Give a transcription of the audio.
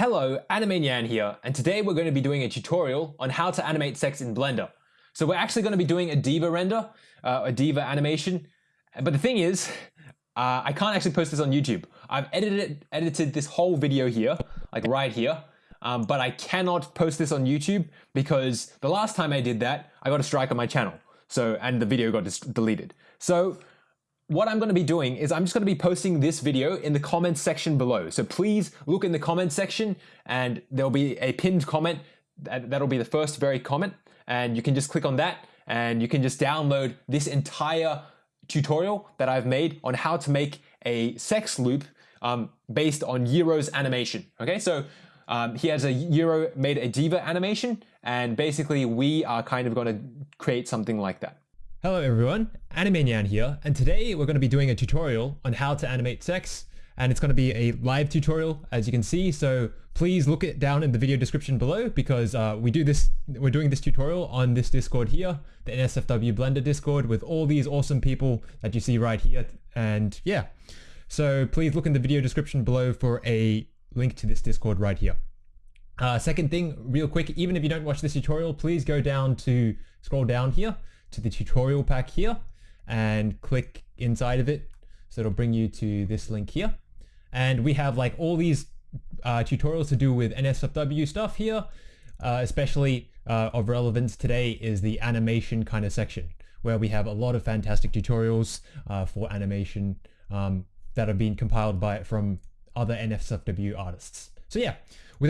Hello, Anime Nyan here, and today we're going to be doing a tutorial on how to animate sex in Blender. So we're actually going to be doing a diva render, uh, a diva animation, but the thing is, uh, I can't actually post this on YouTube. I've edited edited this whole video here, like right here, um, but I cannot post this on YouTube because the last time I did that, I got a strike on my channel. So, and the video got deleted. So what I'm going to be doing is I'm just going to be posting this video in the comments section below. So please look in the comments section and there'll be a pinned comment. That'll be the first very comment and you can just click on that and you can just download this entire tutorial that I've made on how to make a sex loop um, based on Euro's animation. Okay, so um, he has a Euro made a diva animation and basically we are kind of going to create something like that. Hello everyone, Anime Nyan here, and today we're going to be doing a tutorial on how to animate sex, and it's going to be a live tutorial as you can see, so please look it down in the video description below because uh, we do this, we're doing this tutorial on this Discord here, the NSFW Blender Discord with all these awesome people that you see right here, and yeah, so please look in the video description below for a link to this Discord right here. Uh, second thing, real quick, even if you don't watch this tutorial, please go down to, scroll down here, to the tutorial pack here and click inside of it. So it'll bring you to this link here. And we have like all these uh, tutorials to do with NSFW stuff here, uh, especially uh, of relevance today is the animation kind of section where we have a lot of fantastic tutorials uh, for animation um, that have been compiled by from other NSFW artists. So yeah,